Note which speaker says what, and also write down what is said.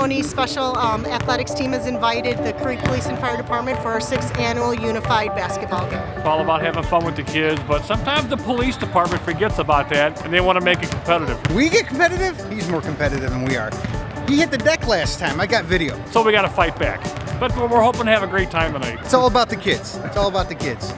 Speaker 1: ceremony, special um, athletics team has invited the Creek Police and Fire Department for our sixth annual unified basketball game.
Speaker 2: It's all about having fun with the kids, but sometimes the police department forgets about that and they want to make it competitive.
Speaker 3: We get competitive, he's more competitive than we are. He hit the deck last time, I got video.
Speaker 2: So we got to fight back. But we're hoping to have a great time tonight.
Speaker 3: It's all about the kids. It's all about the kids.